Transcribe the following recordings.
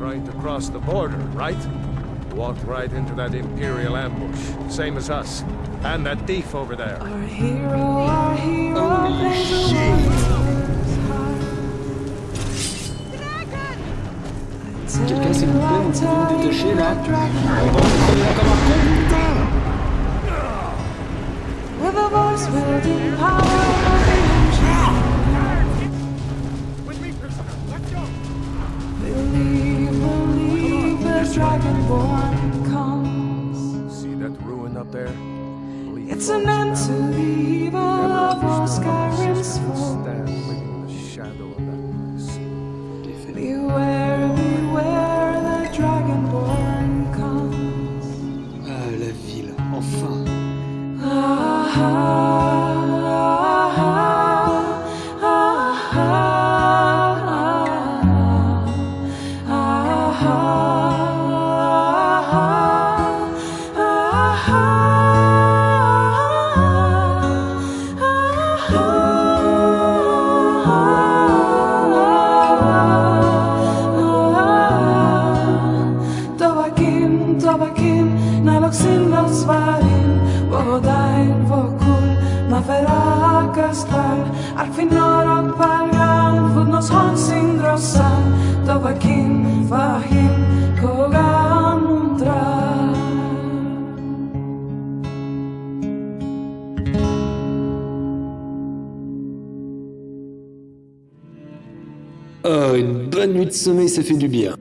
trying to cross the border, right? Walked right into that Imperial ambush, same as us. And that thief over there. Our hero, our hero, Holy plays a shit. warrior's heart. Quelqu'un s'il vous plaît, vous pouvez me détacher là On va crever là comme un con, With a voice wielding power the Believe, believe the Dragonborn comes. See that ruin up there? It's an end to the evil of all nafera kastal Arfinor og palgan, fudnos honsin drossan Tobakin, fahim, kogan undrar Oh, une bonne nuit de sommeil, ça fait du bien.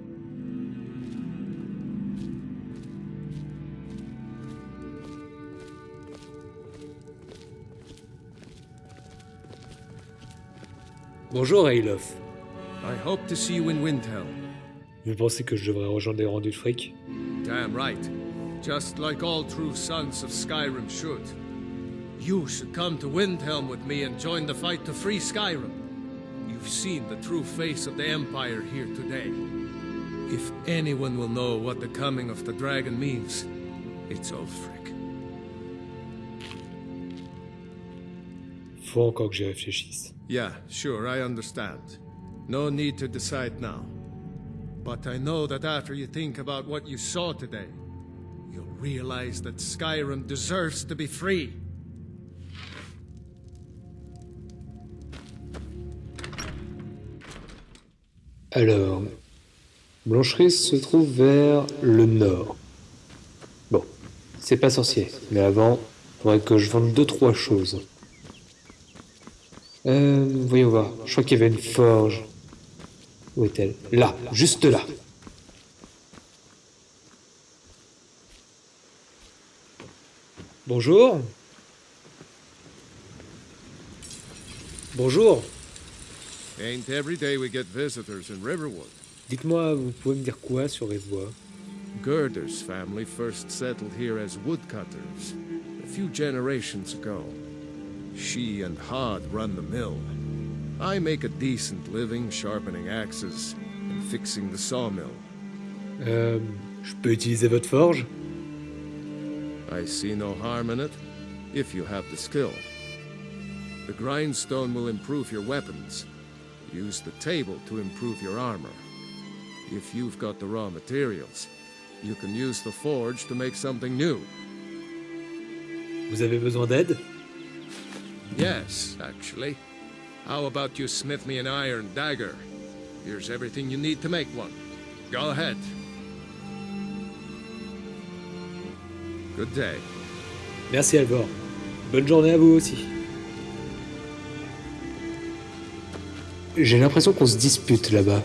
Bonjour, Ailof. I hope to see you in Windhelm. Vous pensez que je devrais rejoindre les rangs du fric Damn right. Just like all true sons of Skyrim should. You should come to Windhelm with me and join the fight to free Skyrim. You've seen the true face of the Empire here today. If anyone will know what the coming of the dragon means, it's Ulfric. Faut encore que j'y réfléchisse. Yeah, sure, I understand. No need to decide now. But I know that after you think about what you saw today, you'll realize that Skyrim deserves to be free. Alors, Blancherie se trouve vers le nord. Bon, c'est pas sorcier, mais avant, faudrait que je vende deux trois choses. Euh, voyons voir. Je crois qu'il y avait une forge. Où est-elle? Là, juste là. Bonjour. Bonjour. Ain't every day we get visitors in Riverwood. Dites-moi, vous pouvez me dire quoi sur Rivois Gerder's family first settled here as woodcutters a few generations ago. She and Hod run the mill. I make a decent living sharpening axes and fixing the sawmill. Euh, je peux utiliser votre forge I see no harm in it, if you have the skill. The grindstone will improve your weapons. Use the table to improve your armor. If you've got the raw materials, you can use the forge to make something new. Vous avez besoin d'aide Yes, actually. How about you smith me an iron dagger? Here's everything you need to make one. Go ahead. Good day. Merci Alvor. Bonne journée à vous aussi. J'ai l'impression qu'on se dispute là-bas.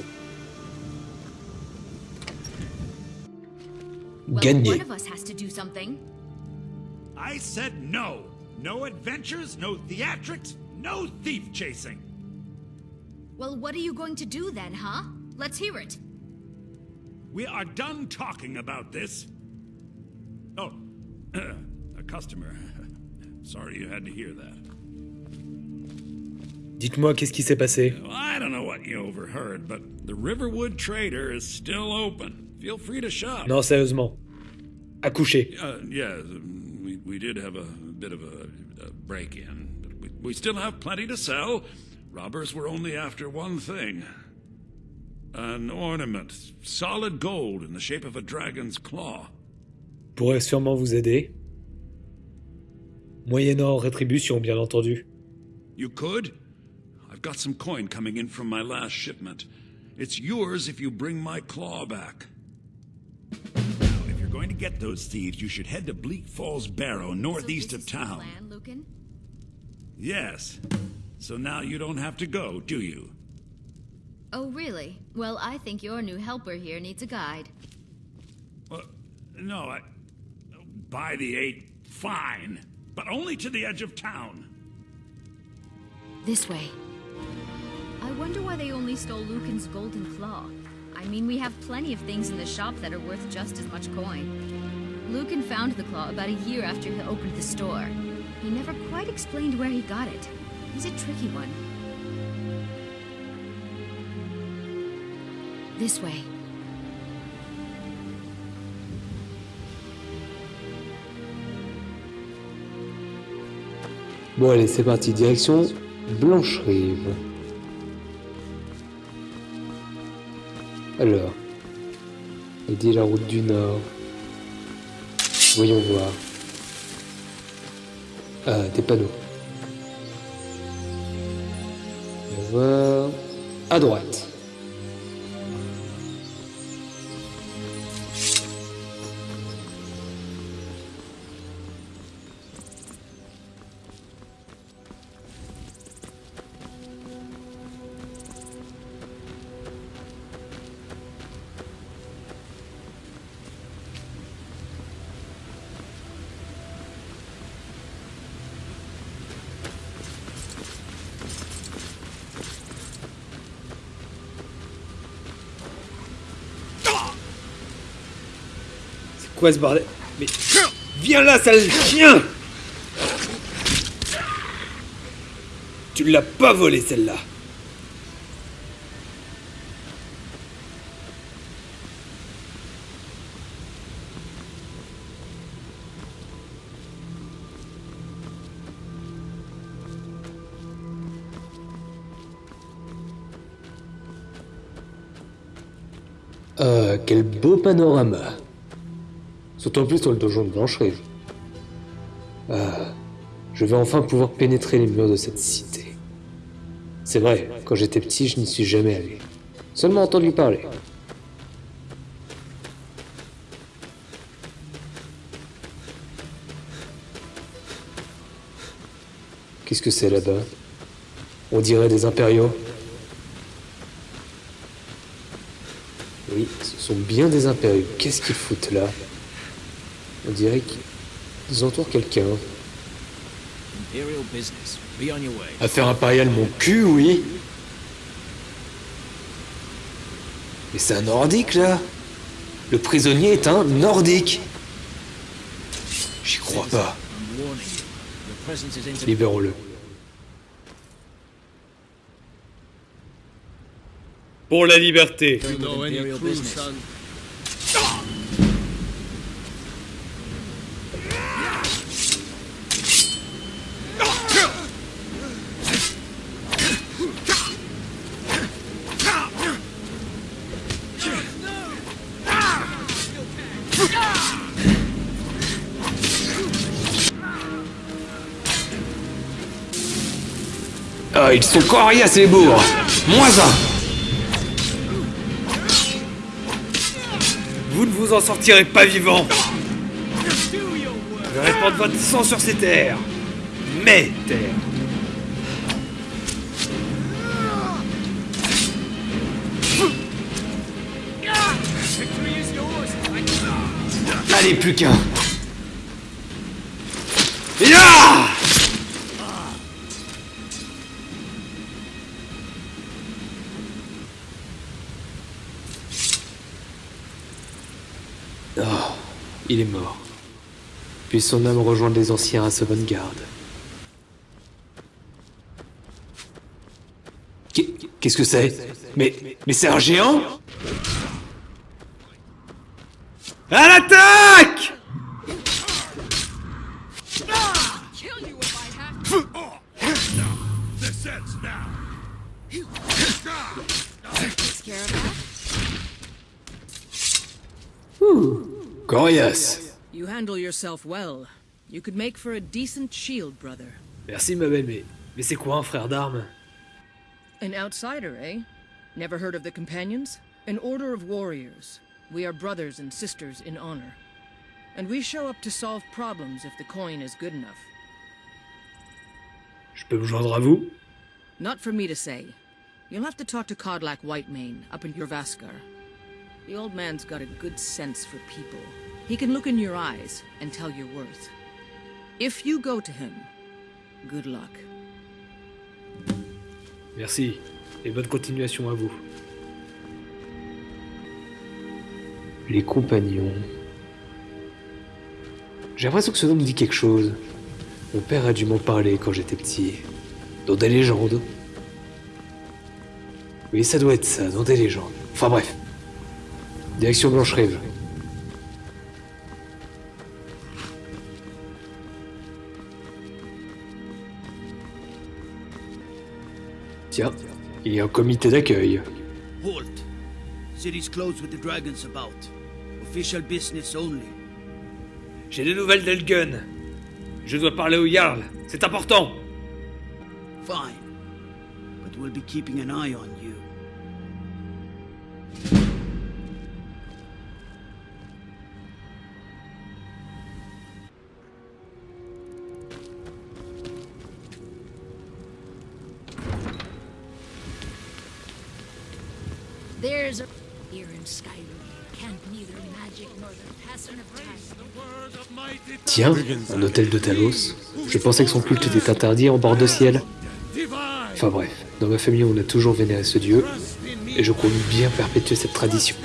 Well, Gagné. one of us has to do something. I said no. No adventures, no theatrics, no thief chasing. Well, what are you going to do then, huh? Let's hear it. We are done talking about this. Oh, a customer. Sorry you had to hear that. Dites-moi qu'est-ce qui s'est passé I don't know what you overheard, but the Riverwood Trader is still open. Feel free to shop. Non, sérieusement. Accoucher. Uh, yeah, we, we did have a bit of a, a break in, but we, we still have plenty to sell. Robbers were only after one thing An ornament, solid gold in the shape of a dragon's claw. Pourrait sûrement vous aider. Moyennant rétribution, bien entendu. You could? I've got some coin coming in from my last shipment. It's yours if you bring my claw back. Now, if you're going to get those thieves, you should head to Bleak Falls Barrow, northeast so of this is your town. Plan, Lucan? Yes. So now you don't have to go, do you? Oh, really? Well, I think your new helper here needs a guide. Well, no, I. By the eight, fine. But only to the edge of town. This way. I wonder why they only stole Lucan's golden claw. I mean, we have plenty of things in the shop that are worth just as much coin. Lucan found the claw about a year after he opened the store. He never quite explained where he got it. He's a tricky one. This way. Bon allez, c'est parti, direction Blanche-Rive. Alors, il la route du Nord. Voyons voir. Ah, des panneaux. On va voir. À droite. Mais viens là, sale chien Tu l'as pas volé celle-là. Euh, quel beau panorama. En plus dans le donjon de Blanche-Rive. Ah, je vais enfin pouvoir pénétrer les murs de cette cité. C'est vrai, quand j'étais petit, je n'y suis jamais allé. Seulement entendu parler. Qu'est-ce que c'est là-bas? On dirait des impériaux. Oui, ce sont bien des impériaux. Qu'est-ce qu'ils foutent là? On dirait qu'ils entourent quelqu'un. Imperial business. Be on your way. Affaire impériale, mon cul, oui. Mais c'est un nordique, là Le prisonnier est un nordique J'y crois pas. Libérons-le. Pour la liberté Ils sont coriaces, ces bourgs. Moins un. Vous ne vous en sortirez pas vivant. Je vais répandre votre sang sur ces terres. Mes terres. Allez, plus qu'un. Ya Ah, il est mort. Puis son âme rejoindre les anciens à Sovngarde. Qu'est- Qu'est-ce que c'est? Mais, mais c'est un géant? À Corias You handle yourself well. You could make for a decent shield, brother. Merci ma belle, mais, mais c'est quoi un frère d'armes An outsider, eh? Never heard of the Companions? An order of warriors. We are brothers and sisters in honor. And we show up to solve problems if the coin is good enough. Je peux me joindre à vous Not for me to say. You'll have to talk to Kodlak Whitemane up in Jorvaskar. The old man's got a good sense for people. He can look in your eyes and tell your worth. If you go to him, good luck. Merci, et bonne continuation à vous. Les compagnons. J'ai l'impression que ce nom me dit quelque chose. Mon père a dû m'en parler quand j'étais petit. Dans des légendes. Oui, ça doit être ça, dans des légendes. Enfin bref. Direction Blanche-Rive. Tiens, il y a un comité d'accueil. Halt. City's closed with the dragons about. Official business only. J'ai des nouvelles d'Elgun. Je dois parler au Jarl. C'est important. Fine. But we'll be keeping an eye on Tiens, un hôtel de Talos. Je pensais que son culte était interdit en bord de ciel. Enfin bref, dans ma famille on a toujours vénéré ce dieu, et je compte bien perpétuer cette tradition.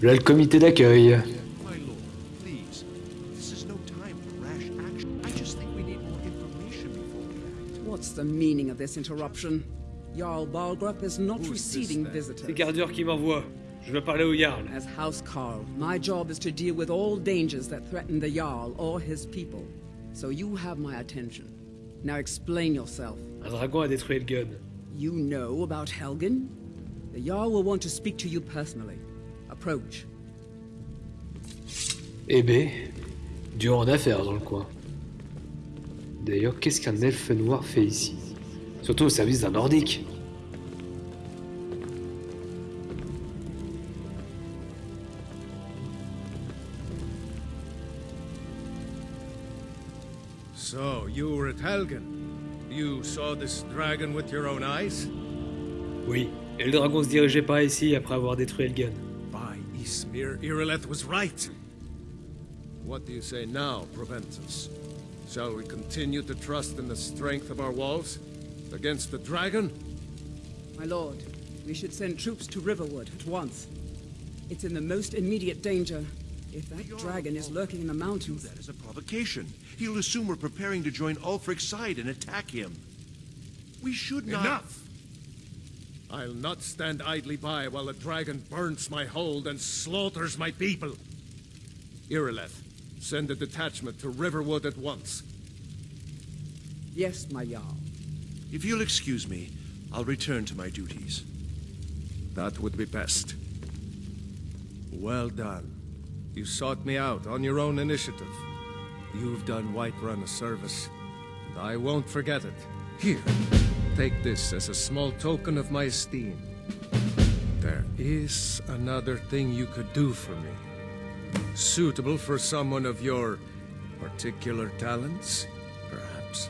Before we act. What's the meaning of this interruption? Jarl Balgrup is not receiving visitors. qui m'envoient. Je veux parler au Jarl. As House Carl, my job is to deal with all dangers that threaten the Jarl or his people. So you have my attention. Now explain yourself. Un dragon a détruit Elgun. You know about Helgen? The Jarl will want to speak to you personally. Approach. Eh ben, dur en affaires dans le coin. D'ailleurs, qu'est-ce qu'un elfe noir fait ici? Surtout au service d'un nordique. So, you were at Helgen. You saw this dragon with your own eyes? Oui, et le dragon se dirigeait par ici après avoir détruit Elgun. By Ismir, Irileth was right. What do you say now, Proventus? Shall we continue to trust in the strength of our walls? Against the dragon? My lord, we should send troops to Riverwood at once. It's in the most immediate danger. If that dragon is lurking in the mountains, That is a provocation. He'll assume we're preparing to join Ulfric's side and attack him. We should not. Enough! I'll not stand idly by while the dragon burns my hold and slaughters my people. Irileth, send a detachment to Riverwood at once. yes, my Jarl. If you'll excuse me, I'll return to my duties. That would be best. Well done. You sought me out on your own initiative. You've done Whiterun a service, and I won't forget it. Here, take this as a small token of my esteem. There is another thing you could do for me. Suitable for someone of your particular talents, perhaps.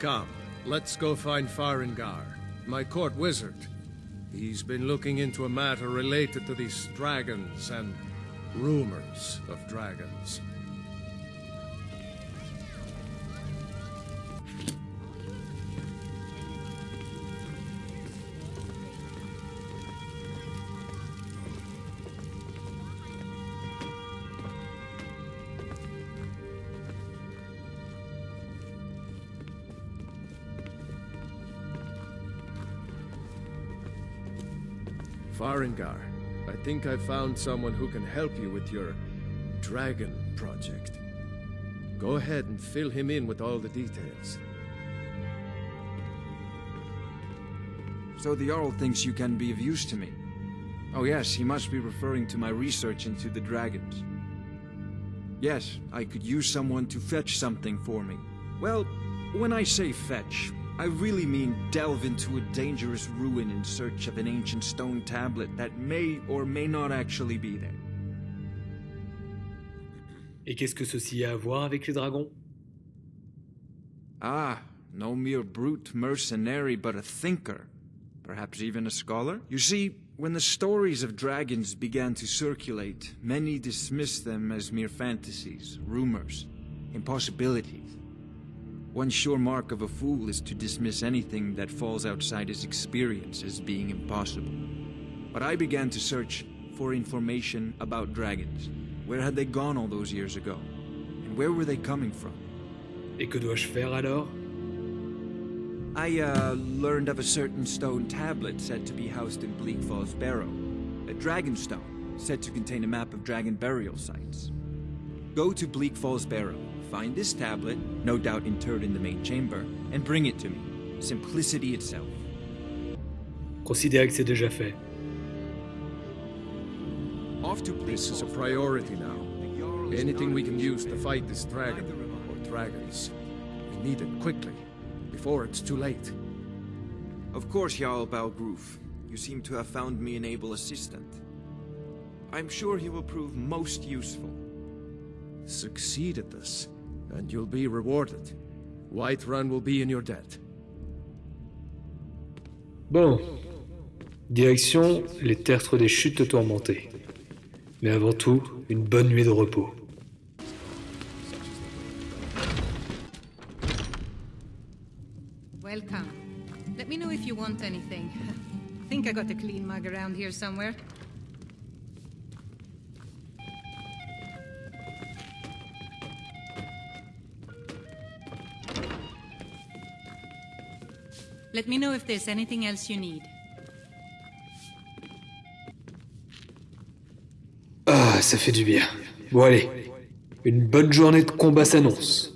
Come, let's go find Faringar, my court wizard. He's been looking into a matter related to these dragons and rumors of dragons. Farengar, I think I found someone who can help you with your dragon project. Go ahead and fill him in with all the details. So the Jarl thinks you can be of use to me. Oh yes, he must be referring to my research into the dragons. Yes, I could use someone to fetch something for me. Well, when I say fetch, I really mean delve into a dangerous ruin in search of an ancient stone tablet that may or may not actually be there. Et qu'est-ce que ceci a à voir avec les dragons Ah, no mere brute mercenary, but a thinker. Perhaps even a scholar? You see, when the stories of dragons began to circulate, many dismissed them as mere fantasies, rumors, impossibilities. One sure mark of a fool is to dismiss anything that falls outside his experience as being impossible. But I began to search for information about dragons. Where had they gone all those years ago? And where were they coming from? Et que dois-je faire alors I, uh, learned of a certain stone tablet said to be housed in Bleak Falls Barrow. A dragon stone, said to contain a map of dragon burial sites. Go to Bleak Falls Barrow, find this tablet, no doubt interred in the main chamber, and bring it to me. Simplicity itself. Considérez que c'est déjà fait. Off to Bleak This is a priority now. Anything we can use to fight this dragon, or dragons, we need it quickly, before it's too late. Of course, Jarl Balgroof. You seem to have found me an able assistant. I'm sure he will prove most useful. Succeed at this, and you'll be rewarded. Whiterun will be in your debt. Bon. Direction les tertres des chutes tourmentées. Mais avant tout, une bonne nuit de repos. Welcome. Let me know if you want anything. Think I got a clean mug around here somewhere. Let me know if there's anything else you need. Ah, ça fait du bien. Bon allez, une bonne journée de combat s'annonce.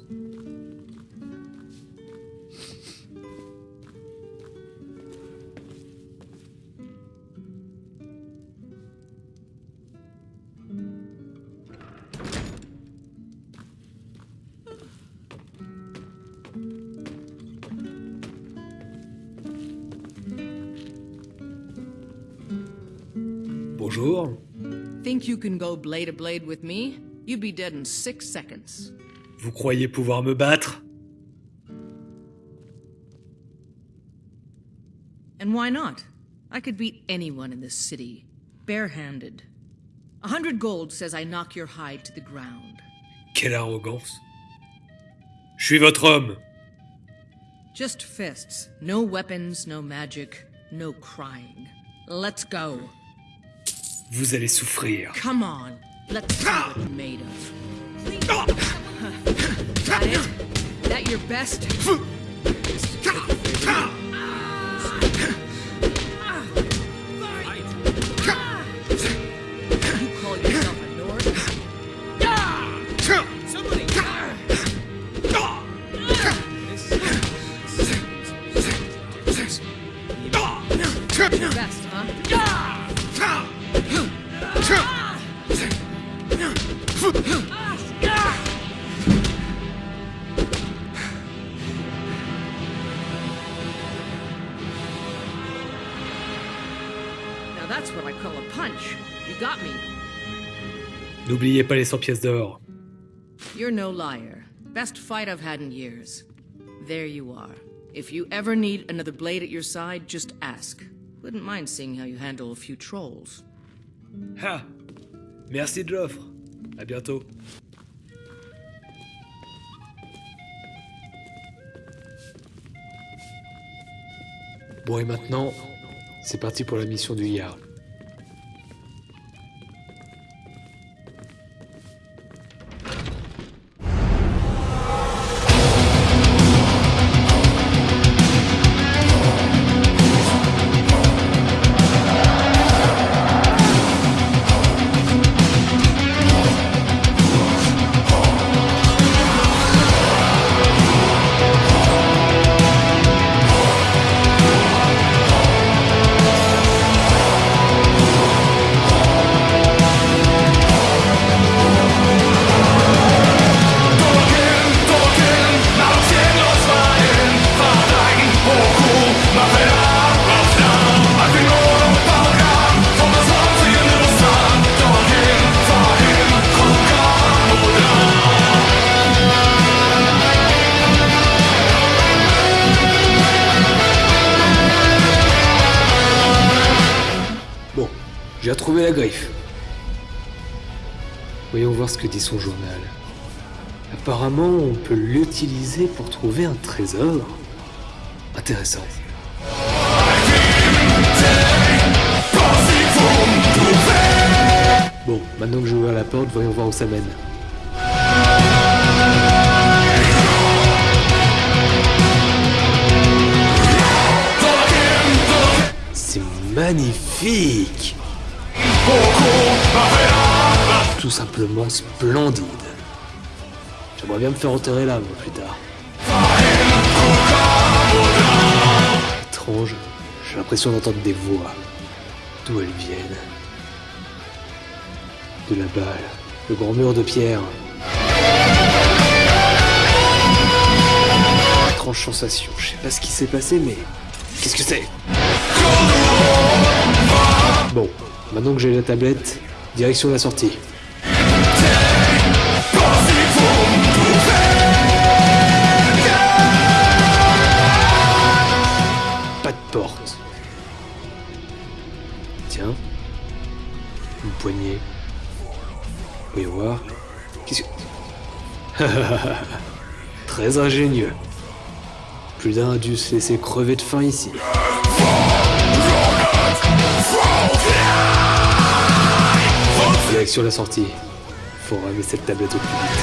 Bonjour. Think you can go blade to blade with me? You'd be dead in six seconds. Vous croyez pouvoir me battre And why not? I could beat anyone in this city, barehanded. A hundred gold says I knock your hide to the ground. Quelle arrogance. Je suis votre homme. Just fists. No weapons, no magic, no crying. Let's go. Vous allez souffrir. Come on. Let's see what you're made of. that it? That your best? That's what I call a punch. You got me. N'oubliez pas les 100 pièces d'or. You're no liar. Best fight I've had in years. There you are. If you ever need another blade at your side, just ask. Wouldn't mind seeing how you handle a few trolls. Ha Merci de l'offre. À bientôt. Bon et maintenant, c'est parti pour la mission du Jarl. Tu as trouvé la griffe. Voyons voir ce que dit son journal. Apparemment, on peut l'utiliser pour trouver un trésor. Intéressant. Bon, maintenant que j'ai ouvert la porte, voyons voir où ça mène. C'est magnifique Tout simplement splendide. J'aimerais bien me faire enterrer là, moi, plus tard. Étrange, j'ai l'impression d'entendre des voix. D'où elles viennent De là-bas, le grand mur de pierre. Étrange sensation, je sais pas ce qui s'est passé, mais... Qu'est-ce que c'est? Bon, maintenant que j'ai la tablette, direction la sortie. Pas de porte. Tiens. Une poignée. Voyons voir. Qu'est-ce que... Très ingénieux. Plus d'un a dû se laisser crever de faim ici. Direction la sortie. Faut ramener cette tablette au plus vite.